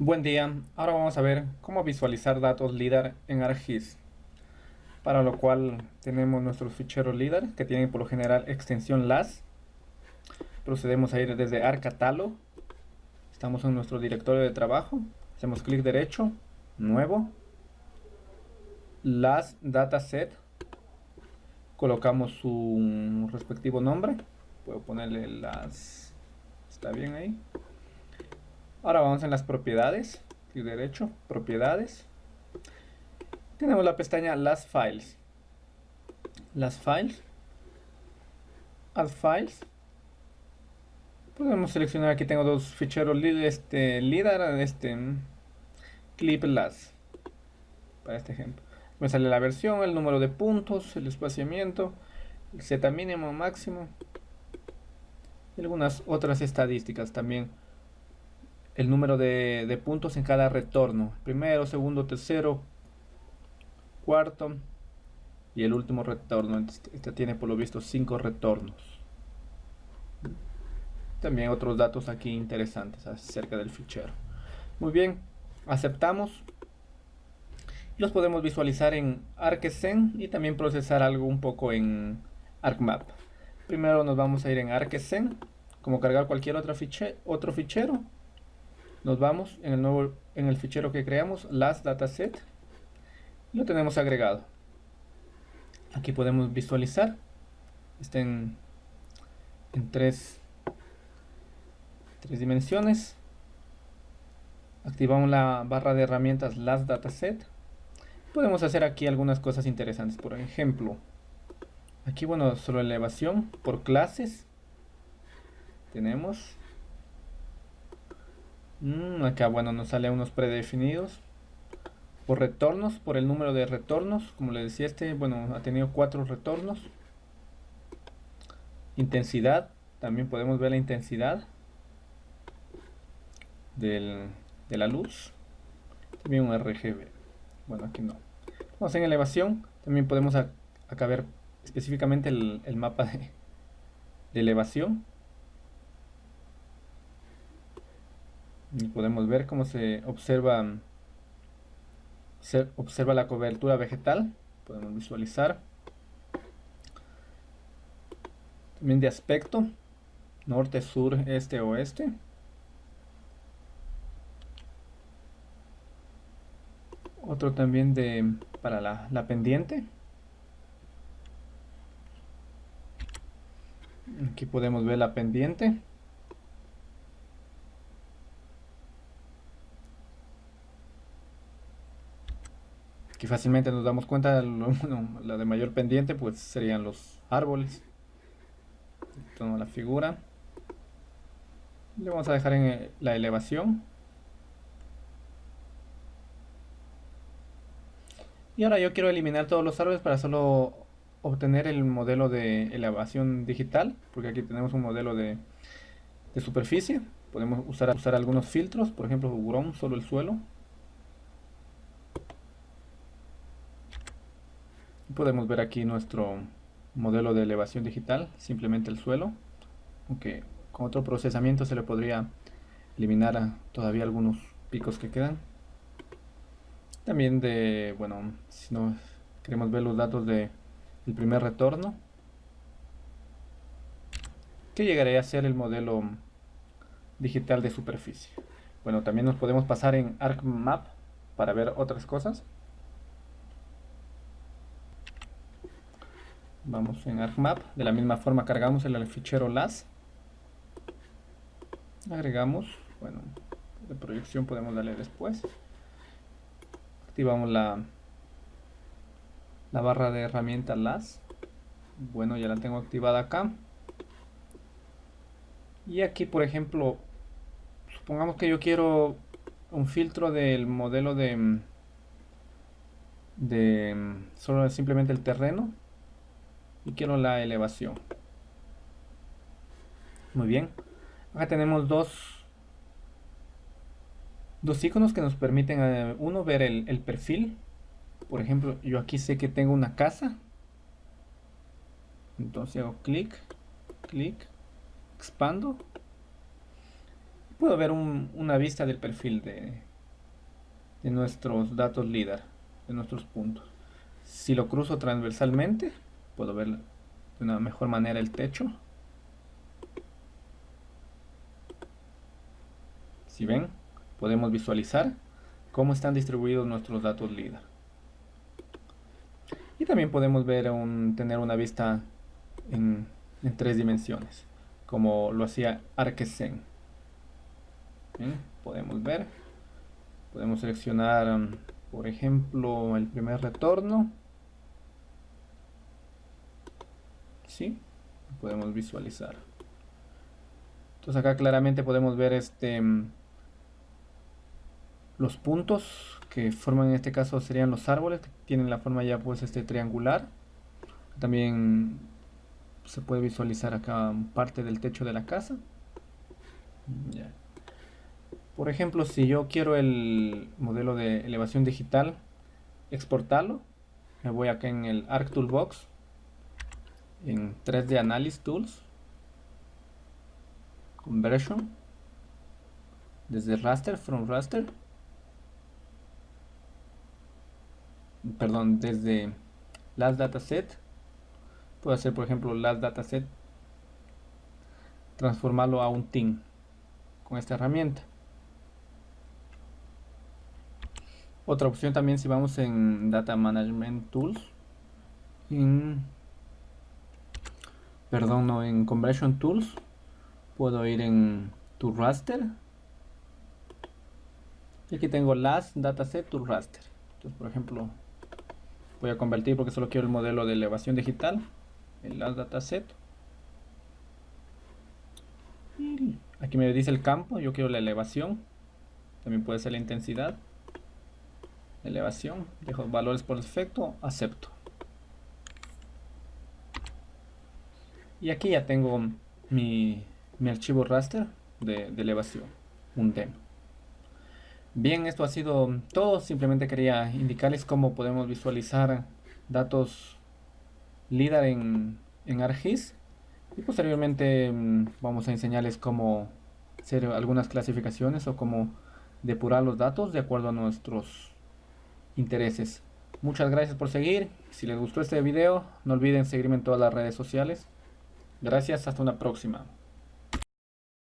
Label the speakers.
Speaker 1: Buen día, ahora vamos a ver cómo visualizar datos LIDAR en ArcGIS. Para lo cual tenemos nuestros ficheros LIDAR que tienen por lo general extensión LAS. Procedemos a ir desde ArcCatalog. Estamos en nuestro directorio de trabajo. Hacemos clic derecho, nuevo. LAS Dataset. Colocamos su respectivo nombre. Puedo ponerle LAS. Está bien ahí. Ahora vamos en las propiedades. y derecho, propiedades. Tenemos la pestaña Las Files. Las Files. Add Files. Podemos seleccionar, aquí tengo dos ficheros este, LIDAR, este, clip las, para este ejemplo. Me sale la versión, el número de puntos, el espaciamiento, el Z mínimo, máximo, y algunas otras estadísticas también el número de, puntos en cada retorno. Primero, segundo, tercero, cuarto y el último retorno. Este, tiene por lo visto cinco retornos. También otros datos aquí interesantes acerca del fichero. Muy bien, aceptamos. Los podemos visualizar en ArcSen y también procesar algo un poco en ArcMap. Primero nos vamos a ir en ArcSen, como cargar cualquier otro fichero nos vamos en el nuevo en el fichero que creamos last dataset lo tenemos agregado. Aquí podemos visualizar. Está en, tres, tres dimensiones. Activamos la barra de herramientas last dataset podemos hacer aquí algunas cosas interesantes. Por ejemplo aquí bueno solo elevación por clases. Tenemos Mm, acá, bueno, nos sale unos predefinidos. Por retornos, por el número de retornos. Como le decía este, bueno, ha tenido cuatro retornos. Intensidad. También podemos ver la intensidad del, de la luz. También un RGB. Bueno, aquí no. Vamos en elevación. También podemos acá ver específicamente el, mapa de elevación. Y podemos ver cómo se observa se observa la cobertura vegetal. Podemos visualizar. También de aspecto norte, sur, este, oeste. Otro también de para la, la pendiente. Aquí podemos ver la pendiente fácilmente nos damos cuenta, la de mayor pendiente pues serían los árboles. Tomo la figura. Le vamos a dejar en eh, la elevación. Y ahora yo quiero eliminar todos los árboles para solo obtener el modelo de elevación digital, porque aquí tenemos un modelo de, de superficie. Podemos usar, usar algunos filtros, por ejemplo, Hurón, solo el suelo. Podemos ver aquí nuestro modelo de elevación digital, simplemente el suelo, aunque con otro procesamiento se le podría eliminar todavía algunos picos que quedan. También de, bueno, si no queremos ver los datos de el primer retorno, que llegaría a ser el modelo digital de superficie. Bueno, también nos podemos pasar en ArcMap para ver otras cosas. Vamos en ArcMap, de la misma forma cargamos el fichero LAS, agregamos, bueno, de proyección podemos darle después, activamos la, la barra de herramientas LAS, bueno ya la tengo activada acá, y aquí por ejemplo, supongamos que yo quiero un filtro del modelo de de solo simplemente el terreno y quiero la elevación. Muy bien. Acá tenemos dos dos iconos que nos permiten eh, uno ver el, perfil. Por ejemplo yo aquí sé que tengo una casa. Entonces hago clic clic expando. Puedo ver una vista del perfil de, de nuestros datos líder, de nuestros puntos. Si lo cruzo transversalmente, puedo ver de una mejor manera el techo. Si ven, podemos visualizar cómo están distribuidos nuestros datos líder. Y también podemos ver un, tener una vista en, tres dimensiones, como lo hacía Arquesen. Podemos ver, podemos seleccionar, um, por ejemplo, el primer retorno. Podemos visualizar. Entonces acá claramente podemos ver este um, los puntos que forman en este caso serían los árboles que tienen la forma ya pues este triangular. También se puede visualizar acá parte del techo de la casa. Por ejemplo si yo quiero el modelo de elevación digital exportarlo me voy acá en el Arc Toolbox en 3D Analysis Tools. Conversion. Desde Raster, From Raster. Perdón, desde las dataset, puedo hacer por ejemplo las dataset, transformarlo a un team con esta herramienta. Otra opción también si vamos en Data Management Tools, en, perdón, no, en Conversion Tools, puedo ir en To Raster. Y aquí tengo las dataset to raster. Entonces, por ejemplo, voy a convertir porque solo quiero el modelo de elevación digital el las dataset aquí me dice el campo yo quiero la elevación también puede ser la intensidad elevación dejo valores por defecto acepto y aquí ya tengo mi, archivo raster de, elevación un demo Bien, esto ha sido todo. Simplemente quería indicarles cómo podemos visualizar datos LIDAR en, en ArcGIS. Y posteriormente mm, vamos a enseñarles cómo hacer algunas clasificaciones o cómo depurar los datos de acuerdo a nuestros intereses. Muchas gracias por seguir. Si les gustó este video, no olviden seguirme en todas las redes sociales. Gracias, hasta una próxima.